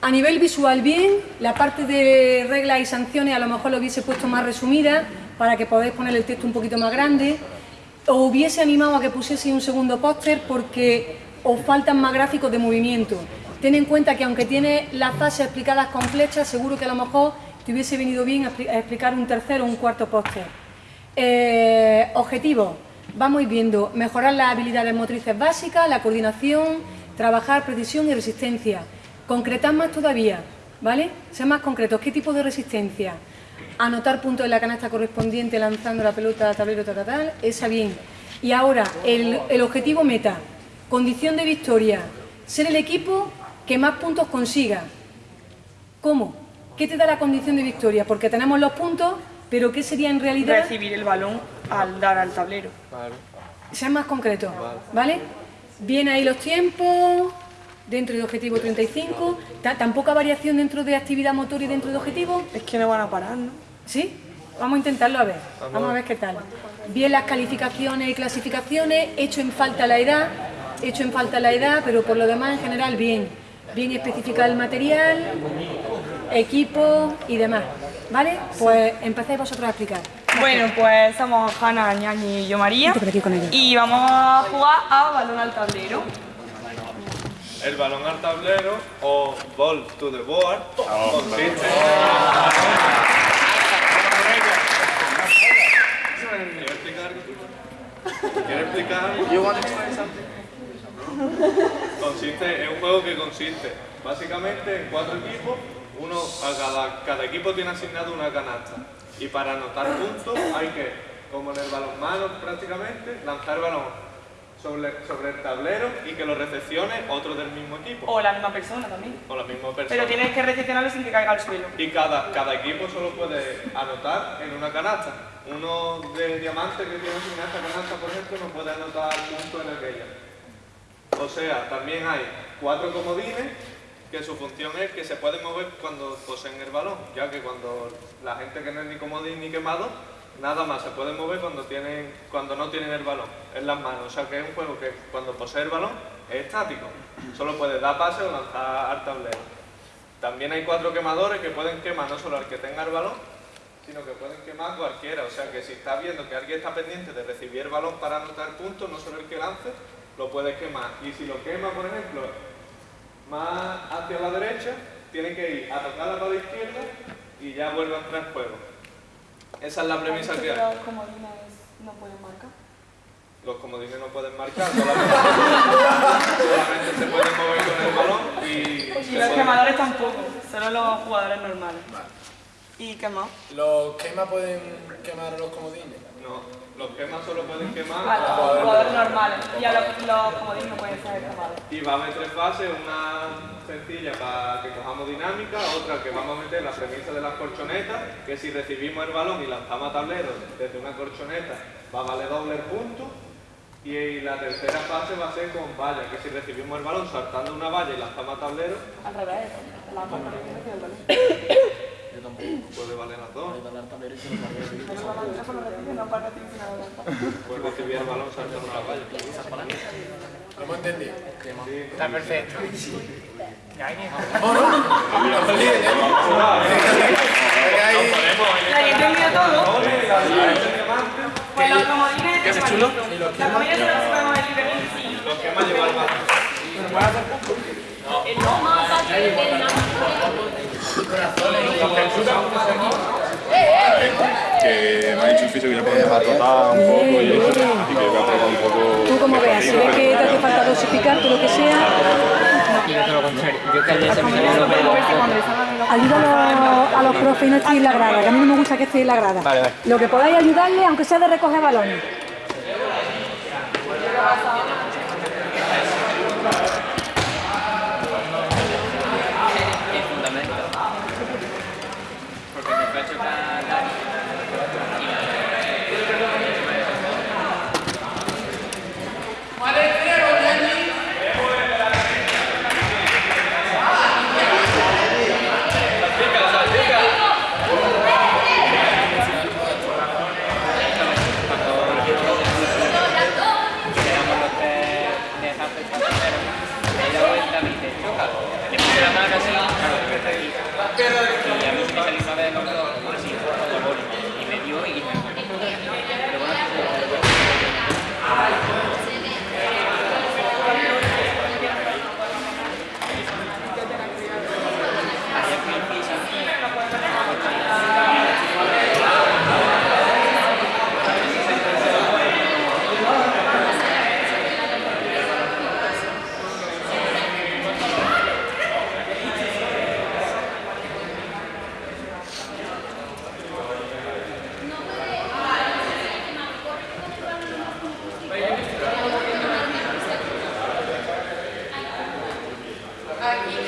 A nivel visual bien, la parte de reglas y sanciones a lo mejor lo hubiese puesto más resumida para que podáis poner el texto un poquito más grande. O hubiese animado a que pusiese un segundo póster porque os faltan más gráficos de movimiento. Ten en cuenta que aunque tiene las fases explicadas con seguro que a lo mejor te hubiese venido bien a explicar un tercero o un cuarto póster. Eh, objetivo, vamos viendo mejorar las habilidades motrices básicas, la coordinación, trabajar precisión y resistencia. Concretar más todavía, ¿vale? Sean más concretos. ¿Qué tipo de resistencia? Anotar puntos en la canasta correspondiente lanzando la pelota a tablero, tal, tal, esa bien. Y ahora, el, el objetivo meta, condición de victoria, ser el equipo que más puntos consiga. ¿Cómo? ¿Qué te da la condición de victoria? Porque tenemos los puntos, pero ¿qué sería en realidad? Recibir el balón al dar al tablero. Vale. Sean más concretos, ¿vale? Bien ahí los tiempos, dentro de objetivo 35, ¿tan poca variación dentro de actividad motor y dentro de objetivo? Es que no van a parar, ¿no? ¿Sí? Vamos a intentarlo a ver, vamos a ver qué tal. Bien las calificaciones y clasificaciones, hecho en falta la edad, hecho en falta la edad, pero por lo demás en general bien. Bien especificar el material, equipo y demás. ¿Vale? Pues empecéis vosotros a explicar. Bueno, pues somos Hanna, Ñañi y yo María. Y vamos a jugar a balón al tablero. El balón al tablero o ball to the board. Oh, consiste ¿Quieres explicar? Consiste, es un juego que consiste básicamente en cuatro equipos uno, a cada, cada equipo tiene asignado una canasta. Y para anotar puntos hay que, como en el balonmano prácticamente, lanzar el balón sobre, sobre el tablero y que lo recepcione otro del mismo equipo. O la misma persona también. O la misma persona. Pero tienes que recepcionarlo sin que caiga al suelo. Y cada, cada equipo solo puede anotar en una canasta. Uno de diamante que tiene asignada esta canasta, por ejemplo, no puede anotar puntos en aquella. O sea, también hay cuatro comodines que su función es que se puede mover cuando poseen el balón, ya que cuando la gente que no es ni comodín ni quemado, nada más se puede mover cuando, tienen, cuando no tienen el balón en las manos. O sea que es un juego que cuando posee el balón es estático, solo puede dar pase o lanzar al tablero. También hay cuatro quemadores que pueden quemar no solo al que tenga el balón, sino que pueden quemar cualquiera. O sea que si estás viendo que alguien está pendiente de recibir el balón para anotar puntos, no solo el que lance, lo puedes quemar. Y si lo quema, por ejemplo, más hacia la derecha, tiene que ir a tocar la pala izquierda y ya vuelve a entrar en juego. Esa es la premisa que hay. ¿Los comodines no pueden marcar? Los comodines no pueden marcar, solamente, se pueden mover con el balón y... Y los quemadores tampoco, solo los jugadores normales. ¿Y qué más? ¿Los quemas pueden quemar los comodines? No. Los quemas solo pueden quemar a los jugadores normales y a los, los comodines no pueden ser quemados. Y va a haber tres fases, una sencilla para que cojamos dinámica, otra que vamos a meter la premisa de las corchonetas, que si recibimos el balón y lanzamos a tablero desde una corchoneta va a valer doble el punto. Y la tercera fase va a ser con valla, que si recibimos el balón saltando una valla y lanzamos a tablero... Al revés, la el balón. Puede valer las dos. Puede recibir el balón saltando una valla. ¿Lo hemos entendido? Está perfecto. ¿Ya hay ¿No, no? ¿La entendido todo? Pues los comodines... ¿Qué chulo? Los comodines se los podemos elegir Los que más más. Que me ha dicho el fisio que ya podemos tratar un poco y eso, y que voy a probar un poco... Tú como veas, si ves que te hace falta dosificar, todo lo que sea... Ayúdalo a los profes y no estéis en la grada, que a mí no me gusta que estéis en la grada. Lo que podáis ayudarle, aunque sea de recoger balones. и